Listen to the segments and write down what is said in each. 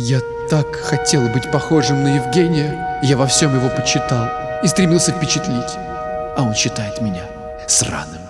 Я так хотел быть похожим на Евгения. Я во всем его почитал и стремился впечатлить. А он считает меня сраным.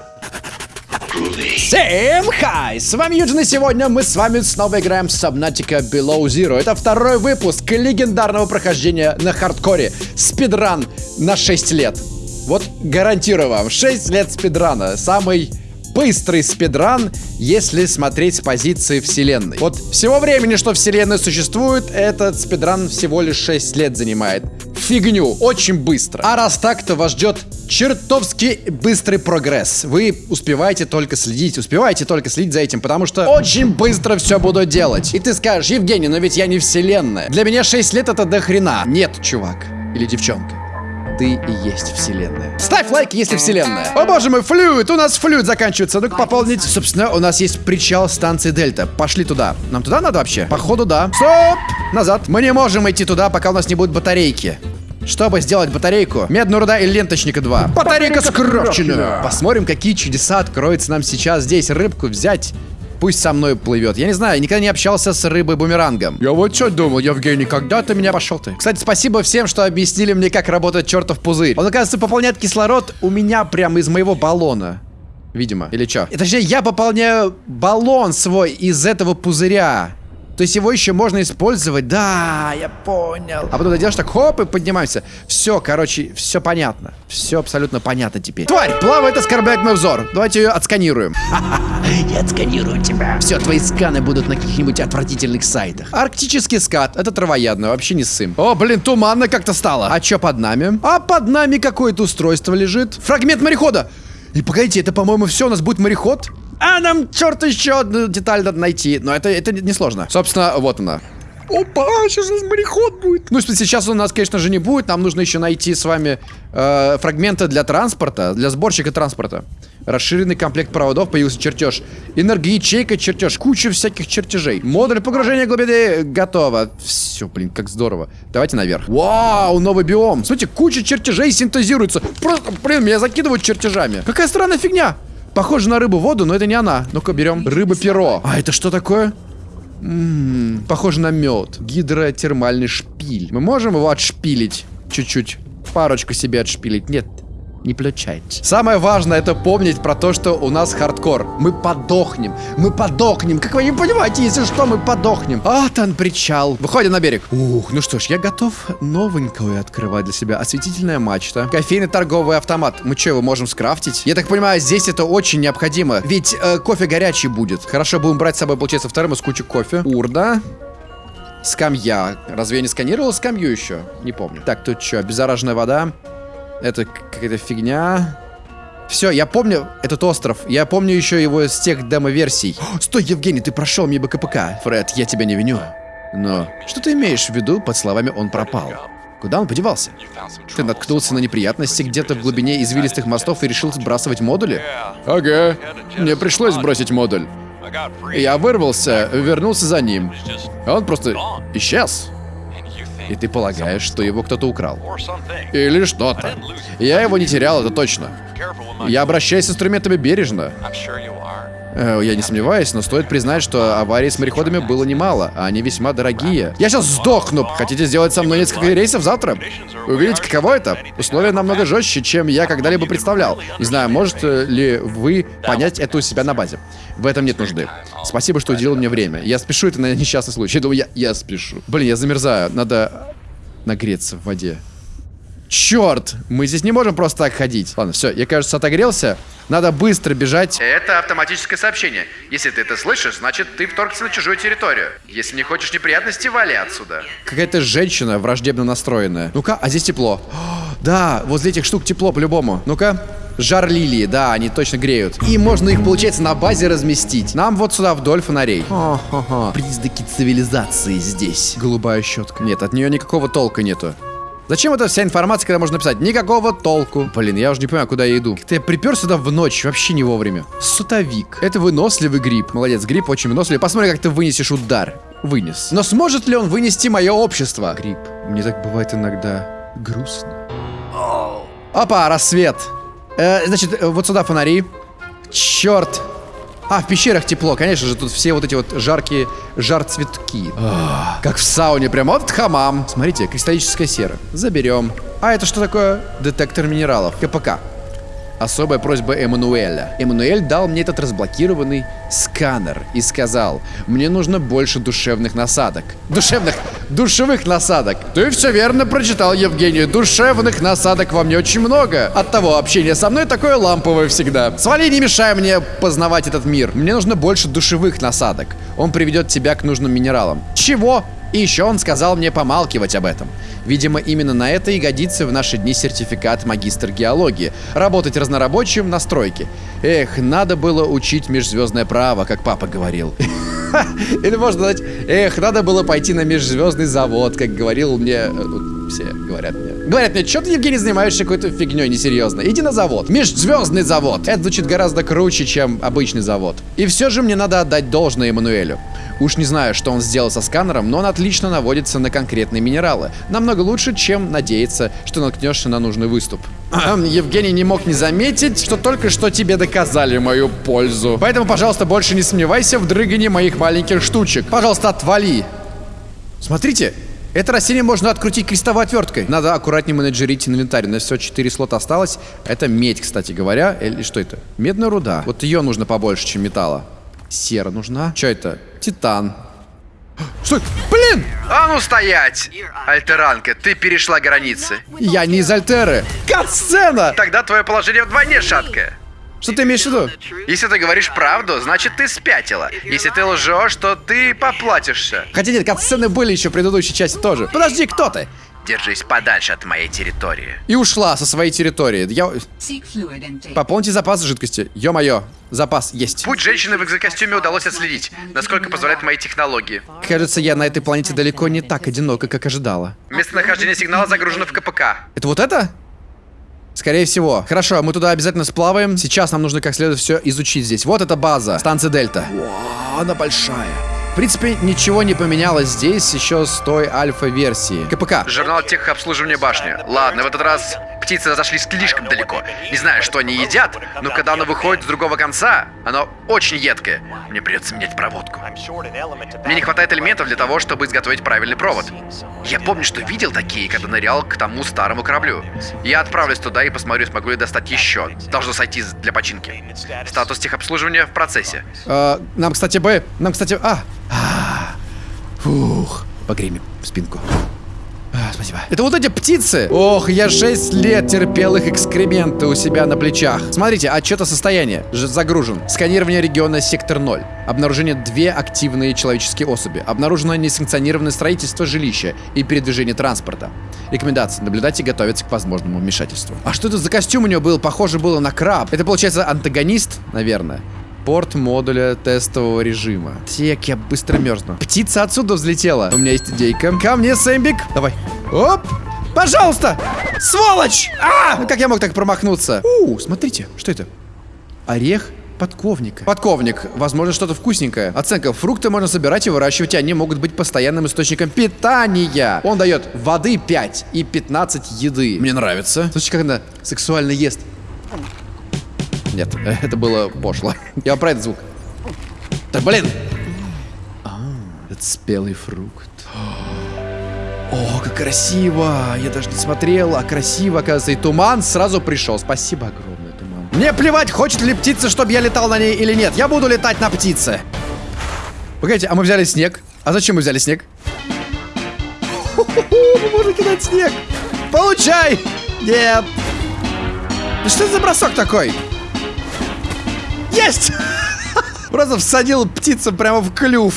Всем хай! С вами Юджин, и сегодня мы с вами снова играем в Subnautica Below Zero. Это второй выпуск легендарного прохождения на хардкоре. Спидран на 6 лет. Вот гарантирую вам, 6 лет спидрана. Самый быстрый спидран, если смотреть с позиции вселенной. Вот всего времени, что вселенная существует, этот спидран всего лишь 6 лет занимает. Фигню, очень быстро. А раз так, то вас ждет чертовски быстрый прогресс. Вы успеваете только следить, успеваете только следить за этим, потому что очень быстро все буду делать. И ты скажешь, Евгений, но ведь я не вселенная. Для меня 6 лет это до хрена. Нет, чувак. Или девчонка ты и есть вселенная. Ставь лайк, если вселенная. О боже мой, флюид, у нас флюид заканчивается. Ну-ка пополнить. Собственно, у нас есть причал станции Дельта. Пошли туда. Нам туда надо вообще? Походу, да. Стоп! Назад. Мы не можем идти туда, пока у нас не будет батарейки. Чтобы сделать батарейку, медная руда и ленточника 2. Батарейка скрафчена! Посмотрим, какие чудеса откроются нам сейчас здесь. Рыбку взять пусть со мной плывет. Я не знаю, я никогда не общался с рыбой-бумерангом. Я вот что думал, Евгений, когда ты меня пошел ты? Кстати, спасибо всем, что объяснили мне, как работает чертов пузырь. Он, оказывается, пополняет кислород у меня прямо из моего баллона. Видимо. Или что? Точнее, я пополняю баллон свой из этого пузыря. То есть его еще можно использовать. Да, я понял. А потом ты делаешь так, хоп, и поднимаемся. Все, короче, все понятно. Все абсолютно понятно теперь. Тварь, плавает, оскорбляет мой взор. Давайте ее отсканируем. Я отсканирую тебя. Все, твои сканы будут на каких-нибудь отвратительных сайтах. Арктический скат. Это травоядно, вообще не сым. О, блин, туманно как-то стало. А что под нами? А под нами какое-то устройство лежит. Фрагмент морехода. И погодите, это, по-моему, все, у нас будет мореход? А нам, черт, еще одну деталь надо найти. Но это, это несложно. Собственно, вот она. Опа, сейчас у нас мореход будет. Ну, сейчас у нас, конечно же, не будет. Нам нужно еще найти с вами э, фрагменты для транспорта, для сборщика транспорта. Расширенный комплект проводов, появился чертеж. Энергоячейка, чертеж. Куча всяких чертежей. Модуль погружения глубины готово. Все, блин, как здорово. Давайте наверх. Вау, новый биом. Смотрите, куча чертежей синтезируется. Просто, блин, меня закидывают чертежами. Какая странная фигня. Похоже на рыбу воду, но это не она. Ну-ка, берем. Рыба-перо. А это что такое? Похоже на мед. Гидротермальный шпиль. Мы можем его отшпилить? Чуть-чуть. Парочку себе отшпилить. Нет, не получается. Самое важное это помнить про то, что у нас хардкор. Мы подохнем. Мы подохнем. Как вы не понимаете, если что, мы подохнем. А, там причал. Выходим на берег. Ух, ну что ж, я готов новенькое открывать для себя. Осветительная мачта. Кофейный торговый автомат. Мы что, его можем скрафтить? Я так понимаю, здесь это очень необходимо. Ведь э, кофе горячий будет. Хорошо, будем брать с собой, получается, вторым из кучи кофе. Урна. Скамья. Разве я не сканировал скамью еще? Не помню. Так, тут что, обеззараженная вода. Это какая-то фигня. Все, я помню этот остров. Я помню еще его с тех демо-версий. Стой, Евгений, ты прошел мне БКПК. Фред, я тебя не виню. Но что ты имеешь в виду под словами «он пропал»? Куда он подевался? Ты наткнулся на неприятности где-то в глубине извилистых мостов и решил сбрасывать модули? Ага, мне пришлось сбросить модуль. Я вырвался, вернулся за ним. Он просто исчез. И ты полагаешь, что его кто-то украл. Или что-то. Я его не терял, это точно. Я обращаюсь с инструментами бережно. Э, я не сомневаюсь, но стоит признать, что аварий с мореходами было немало, а они весьма дорогие. Я сейчас сдохну! Хотите сделать со мной несколько рейсов завтра? Увидите, каково это? Условия намного жестче, чем я когда-либо представлял. Не знаю, можете ли вы понять это у себя на базе. В этом нет нужды. Спасибо, что уделил мне время. Я спешу, это на несчастный случай. Я думаю, я, я спешу. Блин, я замерзаю. Надо нагреться в воде. Черт! Мы здесь не можем просто так ходить. Ладно, все, я, кажется, отогрелся. Надо быстро бежать. Это автоматическое сообщение. Если ты это слышишь, значит, ты вторгся на чужую территорию. Если не хочешь неприятностей, вали отсюда. Какая-то женщина враждебно настроенная. Ну-ка, а здесь тепло. О, да, возле этих штук тепло по-любому. Ну-ка. Жар лилии, да, они точно греют. И можно их, получается, на базе разместить. Нам вот сюда вдоль фонарей. Ха-ха-ха. Признаки цивилизации здесь. Голубая щетка. Нет, от нее никакого толка нету. Зачем эта вся информация, когда можно написать? Никакого толку. Блин, я уже не понимаю, куда я иду. Как-то я припер сюда в ночь, вообще не вовремя. Сутовик. Это выносливый гриб. Молодец, гриб очень выносливый. Посмотри, как ты вынесешь удар. Вынес. Но сможет ли он вынести мое общество? Гриб. Мне так бывает иногда грустно. Опа, рассвет. Э, значит, э, вот сюда фонари. Черт. А, в пещерах тепло, конечно же, тут все вот эти вот жаркие жар-цветки. Как в сауне, прям вот хамам. Смотрите, кристаллическая сера. Заберем. А это что такое? Детектор минералов. КПК. Особая просьба Эммануэля. Эммануэль дал мне этот разблокированный сканер и сказал, мне нужно больше душевных насадок. Душевных, душевых насадок. Ты все верно прочитал, Евгений. Душевных насадок во мне очень много. От того общение со мной такое ламповое всегда. Свали, не мешай мне познавать этот мир. Мне нужно больше душевых насадок. Он приведет тебя к нужным минералам. Чего? И еще он сказал мне помалкивать об этом. Видимо, именно на это и годится в наши дни сертификат магистр геологии. Работать разнорабочим на стройке. Эх, надо было учить межзвездное право, как папа говорил. Или можно сказать, эх, надо было пойти на межзвездный завод, как говорил мне... Все говорят мне. Говорят мне, что ты, Евгений, занимаешься какой-то фигней несерьезно? Иди на завод. Межзвездный завод. Это звучит гораздо круче, чем обычный завод. И все же мне надо отдать должное Эммануэлю. Уж не знаю, что он сделал со сканером, но он отлично наводится на конкретные минералы. Намного лучше, чем надеяться, что наткнешься на нужный выступ. Евгений не мог не заметить, что только что тебе доказали мою пользу. Поэтому, пожалуйста, больше не сомневайся в дрыгании моих маленьких штучек. Пожалуйста, отвали. Смотрите, это растение можно открутить крестовой отверткой. Надо аккуратнее менеджерить инвентарь. У нас всего 4 слота осталось. Это медь, кстати говоря. Или что это? Медная руда. Вот ее нужно побольше, чем металла. Сера нужна. Что это? Титан. Стой! Блин! А ну стоять! Альтеранка, ты перешла границы. Я не из Альтеры. Катсцена! Тогда твое положение вдвойне шаткое. Что ты имеешь в виду? Если ты говоришь правду, значит ты спятила. Если ты лжешь, то ты поплатишься. Хотя нет, катсцены были еще в предыдущей части тоже. Подожди, кто ты? Держись подальше от моей территории. И ушла со своей территории. Я... Пополните запас жидкости. Ё-моё, запас есть. Путь женщины в экзокостюме удалось отследить, насколько позволяют мои технологии. Кажется, я на этой планете далеко не так одинока, как ожидала. Местонахождение сигнала загружено в КПК. Это вот это? Скорее всего. Хорошо, мы туда обязательно сплаваем. Сейчас нам нужно как следует все изучить здесь. Вот эта база, станция Дельта. Вау, она большая. В принципе, ничего не поменялось здесь еще с той альфа-версии. КПК. Журнал техобслуживания башни. Ладно, в этот раз птицы зашли слишком далеко. Не знаю, что они едят, но когда оно выходит с другого конца, оно очень едкое. Мне придется менять проводку. Мне не хватает элементов для того, чтобы изготовить правильный провод. Я помню, что видел такие, когда нырял к тому старому кораблю. Я отправлюсь туда и посмотрю, смогу ли достать еще. Должно сойти для починки. Статус техобслуживания в процессе. нам, кстати, бы... Нам, кстати... А! Фух. Погрей мне спинку. Спасибо. Это вот эти птицы. Ох, я 6 лет терпел их экскременты у себя на плечах. Смотрите, отчет о состоянии. Ж- Загружен. Сканирование региона сектор 0. Обнаружение две активные человеческие особи. Обнаружено несанкционированное строительство жилища и передвижение транспорта. Рекомендации. Наблюдать и готовиться к возможному вмешательству. А что это за костюм у него был? Похоже было на краб. Это получается антагонист, наверное. Порт модуля тестового режима. Тек, я быстро мерзну. Птица отсюда взлетела. У меня есть идейка. Ко мне, Сэмбик. Давай. Оп! Пожалуйста! Сволочь! А! Ну как я мог так промахнуться? У, смотрите, что это? Орех подковника. Подковник. Возможно, что-то вкусненькое. Оценка. Фрукты можно собирать и выращивать, и они могут быть постоянным источником питания. Он дает воды 5 и 15 еды. Мне нравится. Слушайте, как она сексуально ест. Нет, это было пошло. Я про этот звук. Да блин! А, это спелый фрукт. О, как красиво! Я даже не смотрел, а красиво, оказывается. И туман сразу пришел. Спасибо огромное, туман. Мне плевать, хочет ли птица, чтобы я летал на ней или нет. Я буду летать на птице. Погодите, а мы взяли снег? А зачем мы взяли снег? Мы можем кидать снег. Получай! Нет. Да что это за бросок такой? Есть! Просто всадил птицу прямо в клюв.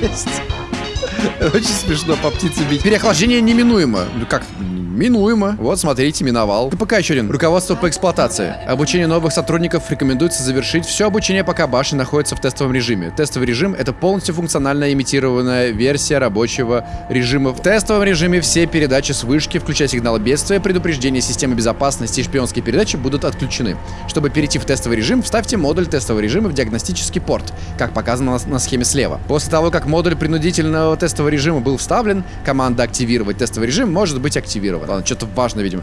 Есть. Очень смешно по птице бить. Переохлаждение неминуемо. Ну как? Минуемо. Вот, смотрите, миновал. КПК еще один. Руководство по эксплуатации. Обучение новых сотрудников рекомендуется завершить все обучение, пока башня находится в тестовом режиме. Тестовый режим — это полностью функциональная имитированная версия рабочего режима. В тестовом режиме все передачи с вышки, включая сигналы бедствия, предупреждения системы безопасности и шпионские передачи, будут отключены. Чтобы перейти в тестовый режим, вставьте модуль тестового режима в диагностический порт, как показано на схеме слева. После того, как модуль принудительного тестового режима был вставлен, команда «Активировать тестовый режим» может быть активирована. Ладно, что-то важное, видимо.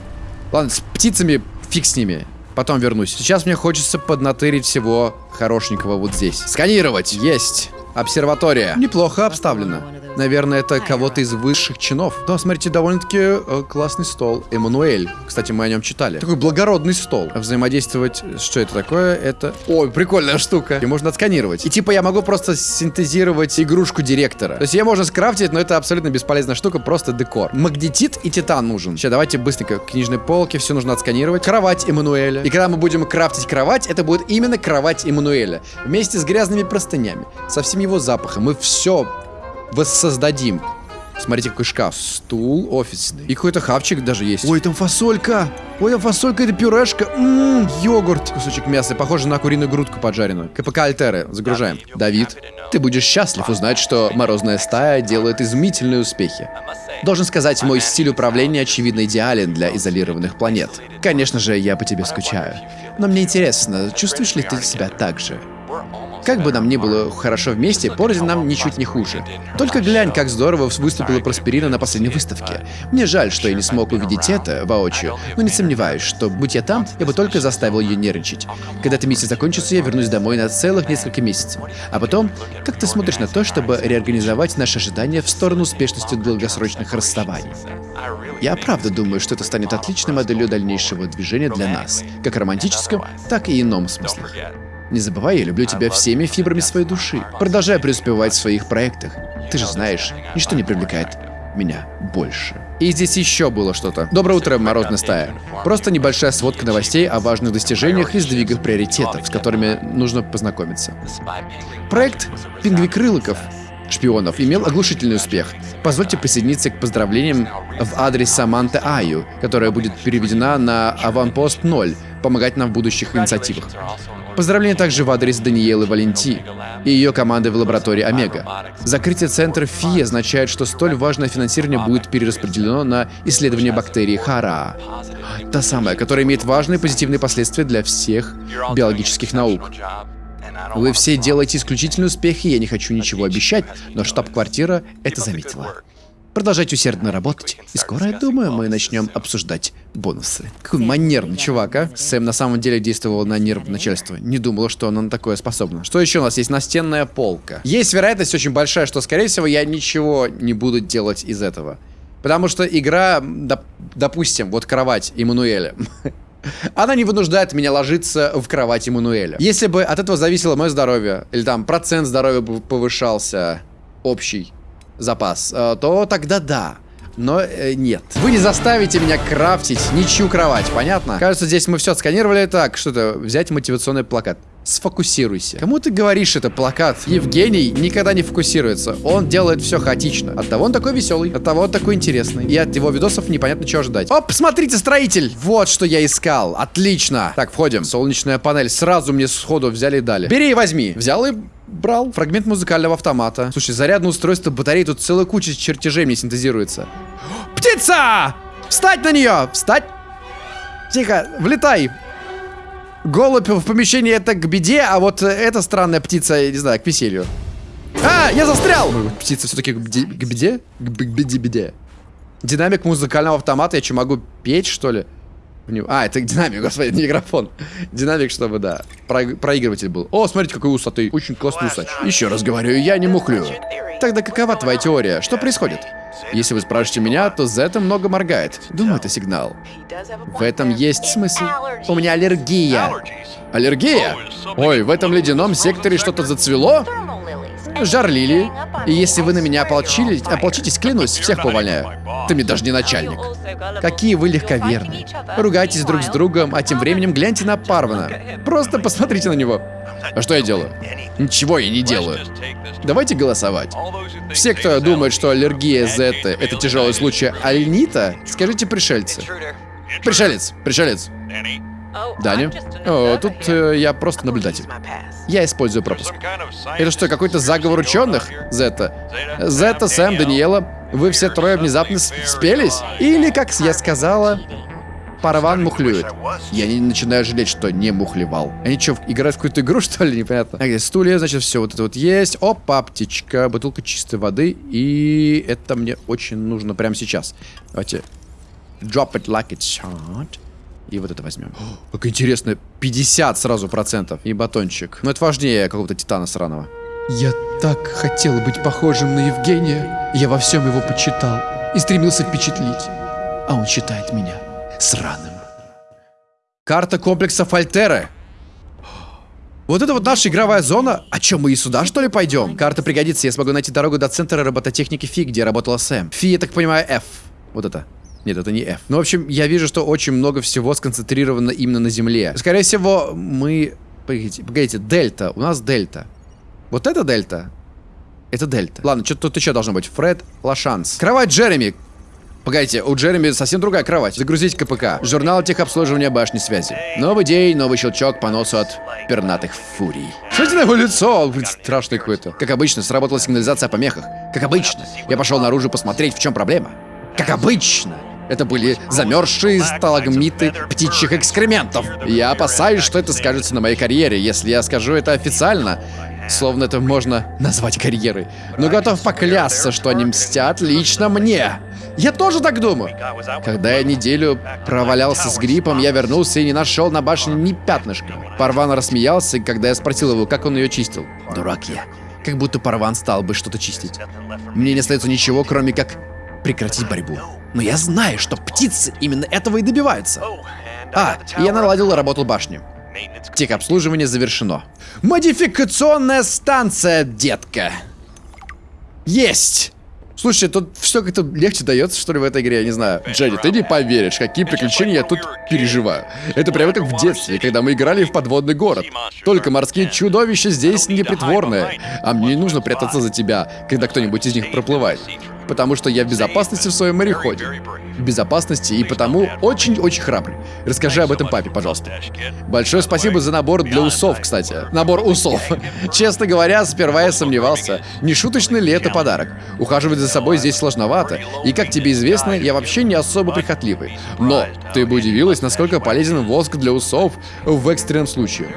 Ладно, с птицами фиг с ними. Потом вернусь. Сейчас мне хочется поднатырить всего хорошенького вот здесь. Сканировать. Есть. Обсерватория. Неплохо обставлена. Наверное, это кого-то из высших чинов. Да, смотрите, довольно-таки э, классный стол. Эммануэль. Кстати, мы о нем читали. Такой благородный стол. Взаимодействовать... Что это такое? Это... Ой, прикольная штука. И можно отсканировать. И типа я могу просто синтезировать игрушку директора. То есть ее можно скрафтить, но это абсолютно бесполезная штука, просто декор. Магнетит и титан нужен. Сейчас давайте быстренько. Книжные полки, все нужно отсканировать. Кровать Эммануэля. И когда мы будем крафтить кровать, это будет именно кровать Эммануэля. Вместе с грязными простынями. Со всем его запахом. Мы все воссоздадим. Смотрите, какой шкаф. Стул офисный. И какой-то хавчик даже есть. Ой, там фасолька. Ой, там фасолька, это пюрешка. Ммм, йогурт. Кусочек мяса, похоже на куриную грудку поджаренную. КПК Альтеры. Загружаем. Давид, ты будешь счастлив узнать, что морозная стая делает изумительные успехи. Должен сказать, мой стиль управления очевидно идеален для изолированных планет. Конечно же, я по тебе скучаю. Но мне интересно, чувствуешь ли ты себя так же? Как бы нам ни было хорошо вместе, порознь нам ничуть не хуже. Только глянь, как здорово выступила Просперина на последней выставке. Мне жаль, что я не смог увидеть это воочию, но не сомневаюсь, что, будь я там, я бы только заставил ее нервничать. Когда эта миссия закончится, я вернусь домой на целых несколько месяцев. А потом, как ты смотришь на то, чтобы реорганизовать наши ожидания в сторону успешности долгосрочных расставаний? Я правда думаю, что это станет отличной моделью дальнейшего движения для нас, как в романтическом, так и ином смысле. Не забывай, я люблю тебя всеми фибрами своей души. Продолжай преуспевать в своих проектах. Ты же знаешь, ничто не привлекает меня больше. И здесь еще было что-то. Доброе утро, морозная стая. Просто небольшая сводка новостей о важных достижениях и сдвигах приоритетов, с которыми нужно познакомиться. Проект Пингвикрылыков шпионов имел оглушительный успех. Позвольте присоединиться к поздравлениям в адрес Саманты Аю, которая будет переведена на Аванпост 0, помогать нам в будущих инициативах. Поздравления также в адрес Даниэлы Валенти и ее команды в лаборатории Омега. Закрытие центра ФИ означает, что столь важное финансирование будет перераспределено на исследование бактерии Хара. Та самая, которая имеет важные позитивные последствия для всех биологических наук. Вы все делаете исключительные успехи, я не хочу ничего обещать, но штаб-квартира это заметила. Продолжайте усердно работать, и скоро, я думаю, мы начнем обсуждать бонусы. Какой манерный чувак, а? Сэм на самом деле действовал на нерв начальства. Не думала, что он на такое способно. Что еще у нас есть? Настенная полка. Есть вероятность очень большая, что, скорее всего, я ничего не буду делать из этого. Потому что игра, доп допустим, вот кровать Эммануэля. Она не вынуждает меня ложиться в кровать Эммануэля. Если бы от этого зависело мое здоровье, или там процент здоровья повышался общий, запас, э, то тогда да. Но э, нет. Вы не заставите меня крафтить ничью кровать, понятно? Кажется, здесь мы все отсканировали. Так, что-то взять мотивационный плакат. Сфокусируйся. Кому ты говоришь это плакат? Евгений никогда не фокусируется. Он делает все хаотично. От того он такой веселый, от того он такой интересный. И от его видосов непонятно чего ждать. Оп, смотрите, строитель! Вот что я искал. Отлично. Так, входим. Солнечная панель. Сразу мне сходу взяли и дали. Бери и возьми. Взял и брал. Фрагмент музыкального автомата. Слушай, зарядное устройство батареи. Тут целая куча чертежей мне синтезируется. Птица! Встать на нее! Встать! Тихо, влетай! Голубь в помещении это к беде, а вот эта странная птица, я не знаю, к веселью. А, я застрял! Птица все-таки к беде? К беде? К беде-беде. Динамик музыкального автомата, я что, могу петь, что ли? А, это динамик, господи, не микрофон. Динамик, чтобы, да, про проигрыватель был. О, смотрите, какой усатый. Очень классный усач. Еще раз говорю, я не мухлю. Тогда какова твоя теория? Что происходит? Если вы спрашиваете меня, то Зета много моргает. Думаю, это сигнал. В этом есть смысл. У меня аллергия. Аллергия? Ой, в этом ледяном секторе что-то зацвело? Жар лилии. И если вы на меня ополчились, ополчитесь, клянусь, всех поваляю. Ты мне даже не начальник. Какие вы легковерные. Ругайтесь друг с другом, а тем временем гляньте на Парвана. Просто посмотрите на него. А что я делаю? Ничего я не делаю. Давайте голосовать. Все, кто думает, что аллергия Зетты — это тяжелый случай альнита, скажите пришельцы. Пришелец, пришелец. Даня? О, тут э, я просто наблюдатель. Я использую пропуск. Это что, какой-то заговор ученых? Зета. Зета, Сэм, Даниэла, вы все трое внезапно спелись? Или, как я сказала, Параван мухлюет. Я не начинаю жалеть, что не мухлевал. Они что, играют в какую-то игру, что ли? Непонятно. Так, стулья, значит, все вот это вот есть. Опа, птичка, бутылка чистой воды. И это мне очень нужно прямо сейчас. Давайте. Drop it like it's hot. И вот это возьмем. О, как интересно, 50 сразу процентов. И батончик. Но это важнее какого-то титана сраного. Я так хотел быть похожим на Евгения. Я во всем его почитал и стремился впечатлить. А он считает меня сраным. Карта комплекса Фальтеры. Вот это вот наша игровая зона. А чё, мы и сюда, что ли, пойдем? Карта пригодится, я смогу найти дорогу до центра робототехники Фи, где работала Сэм. Фи, я так понимаю, F. Вот это. Нет, это не F. Ну, в общем, я вижу, что очень много всего сконцентрировано именно на Земле. Скорее всего, мы... Погодите, погодите, Дельта. У нас Дельта. Вот это Дельта? Это Дельта. Ладно, что тут еще должно быть? Фред Лашанс. Кровать Джереми. Погодите, у Джереми совсем другая кровать. Загрузить КПК. Журнал техобслуживания башни связи. Новый день, новый щелчок по носу от пернатых фурий. Смотрите на его лицо, он блин, страшный какой-то. Как обычно, сработала сигнализация о помехах. Как обычно. Я пошел наружу посмотреть, в чем проблема. Как обычно. Это были замерзшие сталагмиты птичьих экскрементов. Я опасаюсь, что это скажется на моей карьере, если я скажу это официально. Словно это можно назвать карьерой. Но готов поклясться, что они мстят лично мне. Я тоже так думаю. Когда я неделю провалялся с гриппом, я вернулся и не нашел на башне ни пятнышка. Парван рассмеялся, когда я спросил его, как он ее чистил. Дурак я. Как будто Парван стал бы что-то чистить. Мне не остается ничего, кроме как прекратить борьбу. Но я знаю, что птицы именно этого и добиваются. А, и я наладил работу башни. Техобслуживание завершено. Модификационная станция, детка. Есть! Слушай, тут все как-то легче дается, что ли, в этой игре, я не знаю. Дженни, ты не поверишь, какие приключения я тут переживаю. Это прямо как в детстве, когда мы играли в подводный город. Только морские чудовища здесь непритворные. А мне не нужно прятаться за тебя, когда кто-нибудь из них проплывает потому что я в безопасности в своем мореходе. В безопасности и потому очень-очень храбрый. Расскажи об этом папе, пожалуйста. Большое спасибо за набор для усов, кстати. Набор усов. Честно говоря, сперва я сомневался, не шуточный ли это подарок. Ухаживать за собой здесь сложновато. И как тебе известно, я вообще не особо прихотливый. Но ты бы удивилась, насколько полезен воск для усов в экстренном случае.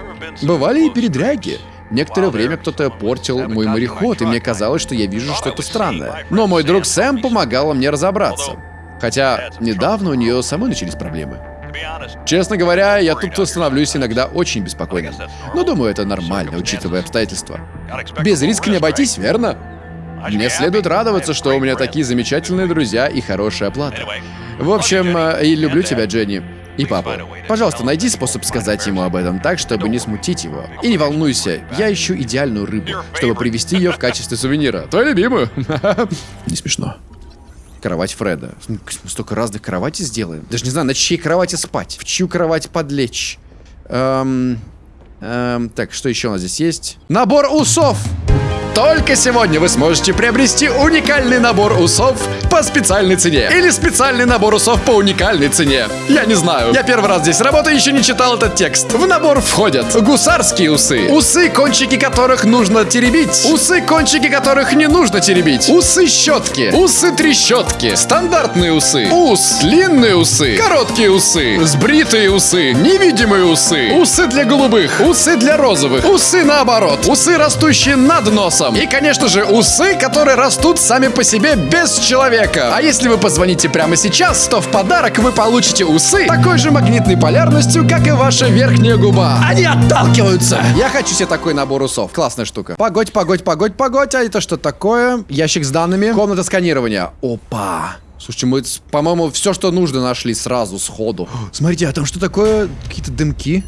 Бывали и передряги. Некоторое время кто-то портил мой мореход, и мне казалось, что я вижу что-то странное. Но мой друг Сэм помогал мне разобраться. Хотя недавно у нее самой начались проблемы. Честно говоря, я тут становлюсь иногда очень беспокойным. Но думаю, это нормально, учитывая обстоятельства. Без риска не обойтись, верно? Мне следует радоваться, что у меня такие замечательные друзья и хорошая оплата. В общем, э, и люблю тебя, Дженни. И папу. Пожалуйста, найди способ сказать ему об этом так, чтобы не смутить его. И не волнуйся, я ищу идеальную рыбу, чтобы привезти ее в качестве сувенира. Твою любимую. Не смешно. Кровать Фреда. Столько разных кроватей сделаем. Даже не знаю, на чьей кровати спать. В чью кровать подлечь. Эм... Эм, так, что еще у нас здесь есть? Набор усов! Только сегодня вы сможете приобрести уникальный набор усов по специальной цене. Или специальный набор усов по уникальной цене. Я не знаю. Я первый раз здесь работаю, еще не читал этот текст. В набор входят гусарские усы, усы, кончики которых нужно теребить, усы, кончики которых не нужно теребить, усы щетки, усы трещотки, стандартные усы, ус, длинные усы, короткие усы, сбритые усы, невидимые усы, усы для голубых, усы для розовых, усы наоборот, усы, растущие над носом, голосом. И, конечно же, усы, которые растут сами по себе без человека. А если вы позвоните прямо сейчас, то в подарок вы получите усы такой же магнитной полярностью, как и ваша верхняя губа. Они отталкиваются. Я хочу себе такой набор усов. Классная штука. Погодь, погодь, погодь, погодь. А это что такое? Ящик с данными. Комната сканирования. Опа. Слушайте, мы, по-моему, все, что нужно, нашли сразу, сходу. Смотрите, а там что такое? Какие-то дымки?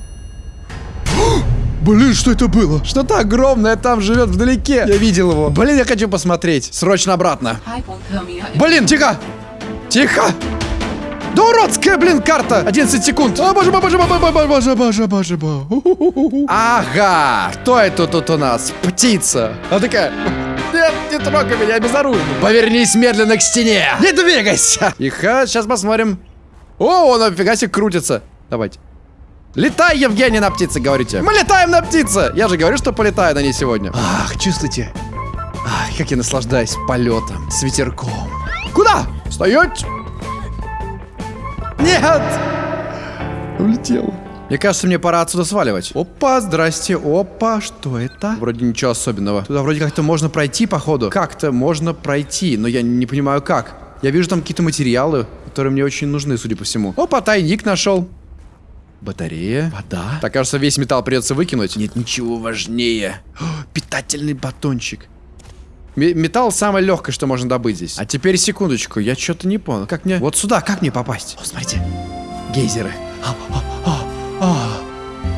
Блин, что это было? Что-то огромное там живет вдалеке. Я видел его. Блин, я хочу посмотреть. Срочно обратно. Блин, тихо! Тихо! Да уродская, блин, карта! 11 секунд. О, боже боже боже мой, боже, боже, боже, боже. Ага, кто это тут у нас? Птица. Она такая... Нет, не трогай меня, я безоружный. Повернись медленно к стене. Не двигайся. Тихо, сейчас посмотрим. О, он нафига себе крутится. Давайте. Летай, Евгений, на птице, говорите. Мы летаем на птице. Я же говорю, что полетаю на ней сегодня. Ах, чувствуйте. Ах, как я наслаждаюсь полетом с ветерком. Куда? Стоять! Нет! Улетел. Мне кажется, мне пора отсюда сваливать. Опа, здрасте. Опа, что это? Вроде ничего особенного. Туда вроде как-то можно пройти, походу. Как-то можно пройти, но я не понимаю как. Я вижу там какие-то материалы, которые мне очень нужны, судя по всему. Опа, тайник нашел. Батарея. Вода. Так, кажется, весь металл придется выкинуть. Нет ничего важнее. О, питательный батончик. Ме- металл самое легкое, что можно добыть здесь. А теперь секундочку, я что-то не понял. Как мне... Вот сюда, как мне попасть? О, смотрите. Гейзеры. А, а, а, а,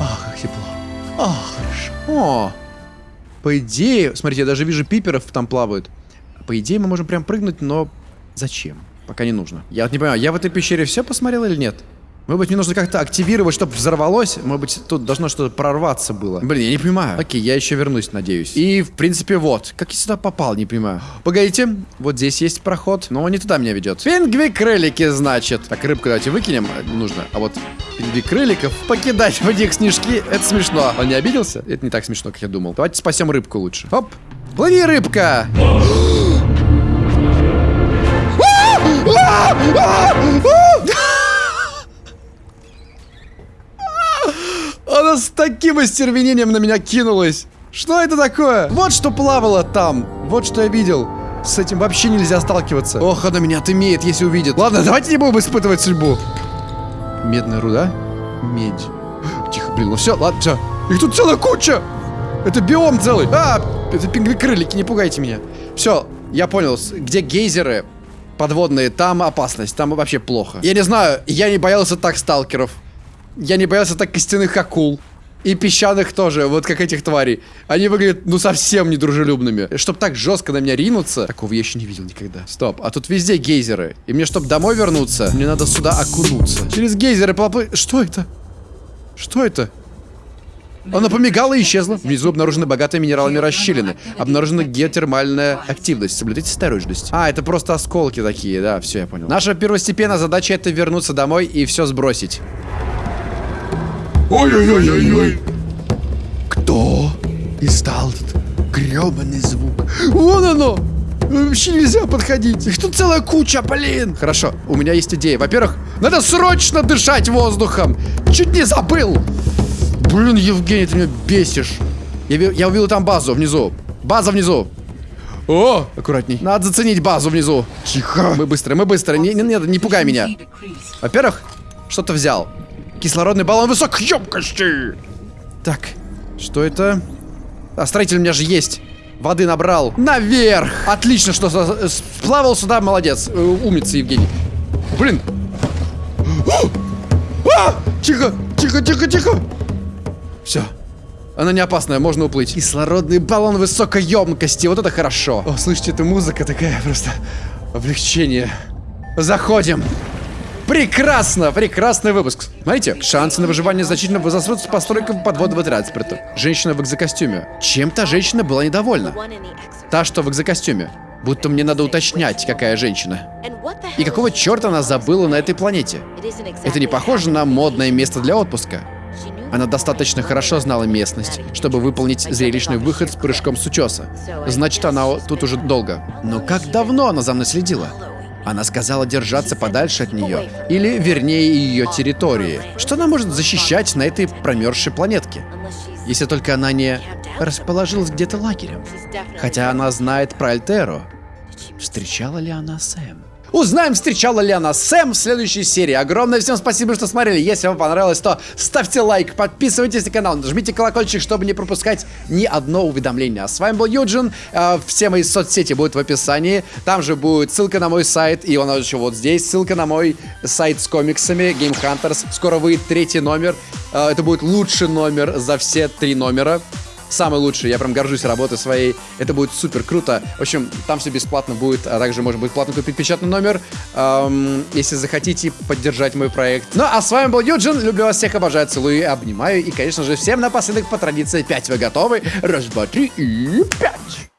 а, как тепло. А, хорошо. О! По идее, смотрите, я даже вижу пиперов там плавают. По идее, мы можем прям прыгнуть, но зачем? Пока не нужно. Я вот не понимаю, я в этой пещере все посмотрел или нет? Может быть, мне нужно как-то активировать, чтобы взорвалось? Может быть, тут должно что-то прорваться было. Блин, я не понимаю. Окей, я еще вернусь, надеюсь. И, в принципе, вот. Как я сюда попал, не понимаю. Погодите, вот здесь есть проход, но он не туда меня ведет. Пингви-крылики, значит. Так, рыбку давайте выкинем, э, нужно. А вот пингви-крыликов покидать в них снежки, это смешно. Он не обиделся? Это не так смешно, как я думал. Давайте спасем рыбку лучше. Оп! Плыви, рыбка! Она с таким остервенением на меня кинулась. Что это такое? Вот что плавало там. Вот что я видел. С этим вообще нельзя сталкиваться. Ох, она меня отымеет, если увидит. Ладно, давайте не будем испытывать судьбу. Медная руда? Медь. Тихо, блин, ну все, ладно, все. Их тут целая куча. Это биом целый. А, это пингви-крылики, не пугайте меня. Все, я понял, где гейзеры подводные, там опасность, там вообще плохо. Я не знаю, я не боялся так сталкеров. Я не боялся так костяных акул. И песчаных тоже, вот как этих тварей. Они выглядят, ну, совсем недружелюбными. Чтоб так жестко на меня ринуться, такого я еще не видел никогда. Стоп, а тут везде гейзеры. И мне, чтоб домой вернуться, мне надо сюда окунуться. Через гейзеры поплыть. Что это? Что это? Она помигала и исчезла. Внизу обнаружены богатые минералами расщелины. Обнаружена геотермальная активность. Соблюдайте осторожность. А, это просто осколки такие, да, все, я понял. Наша первостепенная задача это вернуться домой и все сбросить. Ой-ой-ой-ой-ой. Кто издал этот гребаный звук? Вон оно! Вообще нельзя подходить. Их тут целая куча, блин. Хорошо, у меня есть идея. Во-первых, надо срочно дышать воздухом. Чуть не забыл. Блин, Евгений, ты меня бесишь. Я, я увидел там базу внизу. База внизу. О, аккуратней. Надо заценить базу внизу. Тихо. Мы быстро, мы быстро. Не, не, не, не пугай меня. Во-первых, что-то взял. Кислородный баллон высокой емкости. Так, что это? А, строитель у меня же есть. Воды набрал. Наверх! Отлично, что сплавал сюда, молодец. Э, Умница, Евгений. Блин. О! А! Тихо, тихо, тихо, тихо. Все. Она не опасная, можно уплыть. Кислородный баллон высокой емкости. Вот это хорошо. О, слышите, это музыка такая просто облегчение. Заходим. Прекрасно, прекрасный выпуск. Смотрите, шансы на выживание значительно возрастут с постройкой подводного транспорта. Женщина в экзокостюме. Чем та женщина была недовольна? Та, что в экзокостюме. Будто мне надо уточнять, какая женщина. И какого черта она забыла на этой планете? Это не похоже на модное место для отпуска. Она достаточно хорошо знала местность, чтобы выполнить зрелищный выход с прыжком с утеса. Значит, она тут уже долго. Но как давно она за мной следила? Она сказала держаться подальше от нее, или, вернее, ее территории. Что она может защищать на этой промерзшей планетке? Если только она не расположилась где-то лагерем. Хотя она знает про Альтеро. Встречала ли она Сэм? Узнаем, встречала ли она Сэм в следующей серии. Огромное всем спасибо, что смотрели. Если вам понравилось, то ставьте лайк, подписывайтесь на канал, нажмите колокольчик, чтобы не пропускать ни одно уведомление. А с вами был Юджин. Э, Все мои соцсети будут в описании. Там же будет ссылка на мой сайт, и он еще вот здесь. Ссылка на мой сайт с комиксами Game Hunters. Скоро выйдет третий номер. Э, Это будет лучший номер за все три номера самый лучший. Я прям горжусь работой своей. Это будет супер круто. В общем, там все бесплатно будет, а также можно будет платно купить печатный номер, эм, если захотите поддержать мой проект. Ну, а с вами был Юджин. Люблю вас всех, обожаю, целую, обнимаю. И, конечно же, всем напоследок по традиции 5 вы готовы. Раз, два, три и пять.